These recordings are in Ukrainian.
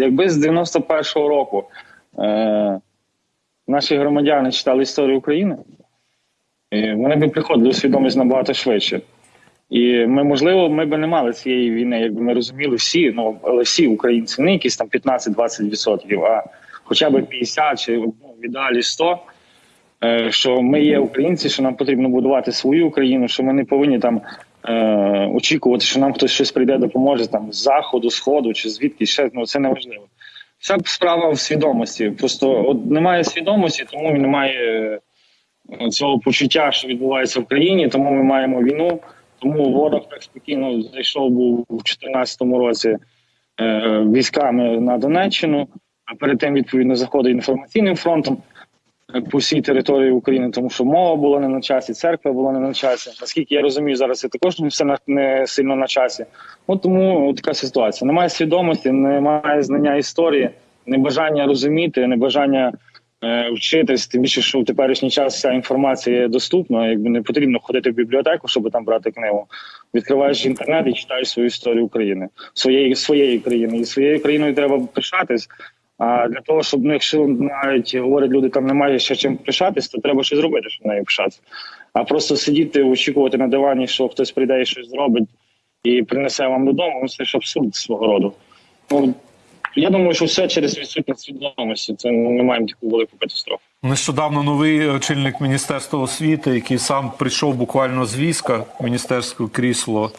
Якби з 91-го року е, наші громадяни читали історію України, вони б приходили у свідомість набагато швидше. І ми, можливо, ми б не мали цієї війни, якби ми розуміли всі, ну але всі українці, не якісь там 15-20%, а хоча б 50 чи ну, в ідеалі 100, е, що ми є українці, що нам потрібно будувати свою Україну, що ми не повинні там е, очікувати, що нам хтось щось прийде, допоможе там з заходу, сходу чи звідки ще ну це не важливо. Вся справа в свідомості. Просто от немає свідомості, тому немає е, цього почуття, що відбувається в країні, тому ми маємо війну. Тому ворог так спокійно зайшов був у 2014 році е, військами на Донеччину, а перед тим відповідно заходить інформаційним фронтом по всій території України, тому що мова була не на часі, церква була не на часі. Наскільки я розумію, зараз це також не все не сильно на часі. От тому така ситуація. Немає свідомості, немає знання історії, небажання розуміти, небажання е, вчитись. Тим більше, що в теперішній час вся інформація є доступна. Якби не потрібно ходити в бібліотеку, щоб там брати книгу. Відкриваєш інтернет і читаєш свою історію України, своєї своєї країни. І своєю країною треба пишатись. А для того, щоб ну, якщо навіть говорять люди, там немає ще чим пишатись, то треба щось зробити, щоб нею пишатися. А просто сидіти, очікувати на дивані, що хтось прийде і щось зробить і принесе вам додому, ну це ж абсурд свого роду. Ну, я думаю, що все через відсутність свідомості. Це ну, ми маємо таку велику катастрофу. Нещодавно новий очільник Міністерства освіти, який сам прийшов буквально з війська, міністерське крісло,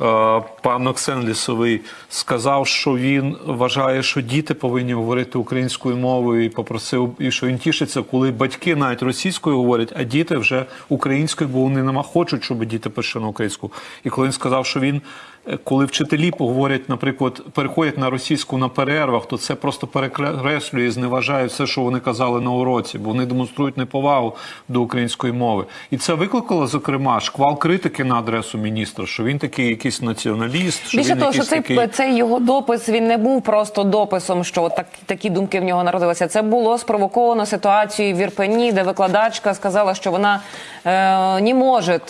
е, пан Оксен Лісовий, сказав, що він вважає, що діти повинні говорити українською мовою, і попросив, і що він тішиться, коли батьки навіть російською говорять, а діти вже українською, бо вони нема хочуть, щоб діти пишуть на українську. І коли він сказав, що він. е, Коли вчителі поговорять, наприклад, переходять на російську на перервах, то це просто перекреслює і зневажає все, що вони казали на уроці, вони демонструють неповагу до української мови. І це викликало, зокрема, шквал критики на адресу міністра, що він такий якийсь націоналіст, що Більше він того, що цей, такий... цей його допис він не був просто дописом, що так, такі думки в нього народилися. Це було спровоковано ситуацією в Ірпені, де викладачка сказала, що вона е, не може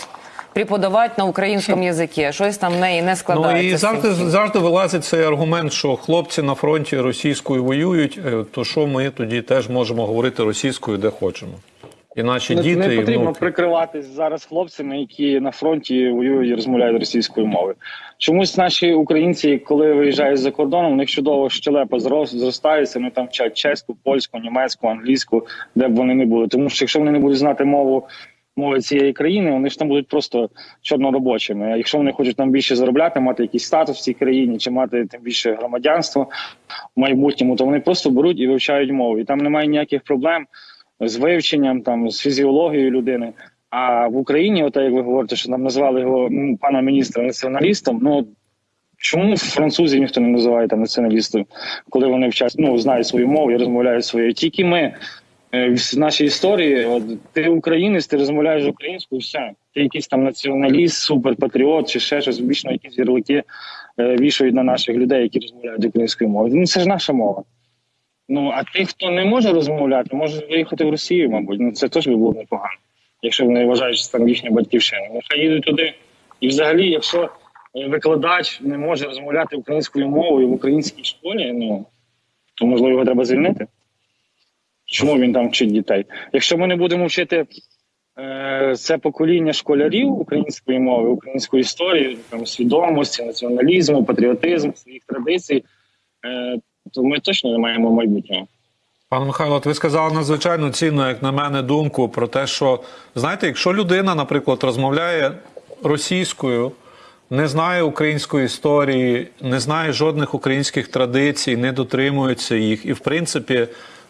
преподавати на українському язикі. Щось там в неї не Ну і завжди завжди вилазить цей аргумент, що хлопці на фронті російською воюють. е, То що ми тоді теж можемо говорити російською, де хочемо, і наші Не, діти не і потрібно внуки. прикриватись зараз хлопцями, які на фронті воюють і розмовляють російською мовою. Чомусь наші українці, коли виїжджають за кордоном, у них чудово щелепа зростається. Вони там вчать чеську, польську, німецьку, англійську, де б вони не були. Тому що якщо вони не будуть знати мову мови цієї країни, вони ж там будуть просто чорноробочими. А якщо вони хочуть там більше заробляти, мати якийсь статус в цій країні, чи мати тим більше громадянство в майбутньому, то вони просто беруть і вивчають мову. І там немає ніяких проблем з вивченням, там з фізіологією людини. А в Україні, от як ви говорите, що нам назвали його м, пана міністра націоналістом. Ну чому французів ніхто не називає там націоналістом, коли вони вчать, ну знають свою мову і розмовляють своєю. Тільки ми в нашій історії, от ти українець, ти розмовляєш українською, все. Ти якийсь там націоналіст, суперпатріот чи ще щось, вічно якісь ярлики е, вішають на наших людей, які розмовляють українською мовою. Ну це ж наша мова. Ну а тих, хто не може розмовляти, може виїхати в Росію, мабуть. Ну це теж би було непогано, якщо вони вважають, що там їхня батьківщина. Нехай їдуть туди. І взагалі, якщо е, викладач не може розмовляти українською мовою в українській школі, ну то можливо його треба звільнити. Чому він там вчить дітей? Якщо ми не будемо вчити е, це покоління школярів української мови, української історії, там свідомості, націоналізму, патріотизму, своїх традицій, е, то ми точно не маємо майбутнього. Пане Михайло, ви сказали надзвичайно цінну, як на мене, думку про те, що знаєте, якщо людина, наприклад, розмовляє російською, не знає української історії, не знає жодних українських традицій, не дотримується їх, і в принципі,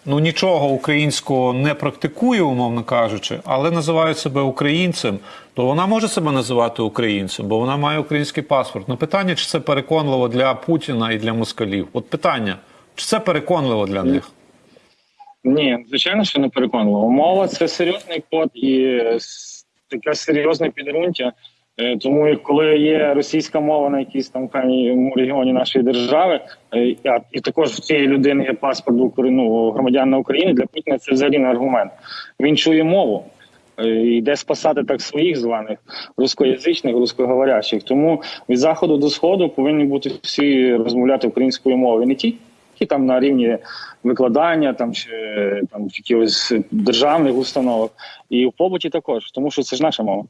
ну нічого українського не практикує, умовно кажучи, але називає себе українцем, то вона може себе називати українцем, бо вона має український паспорт. Ну питання, чи це переконливо для Путіна і для москалів? От питання, чи це переконливо для них? Ні, звичайно, що не переконливо. Мова це серйозний код і таке серйозне підґрунтя. Е, Тому коли є російська мова на якійсь там регіоні нашої держави, е, і також в цієї людини є паспорт ну, громадянина України, для Путіна це взагалі не аргумент. Він чує мову. е, Йде спасати так своїх званих рускоязичних, рускоговорящих. Тому від заходу до сходу повинні бути всі розмовляти українською мовою. Не тільки там на рівні викладання, там чи там якихось державних установах, і в побуті також, тому що це ж наша мова.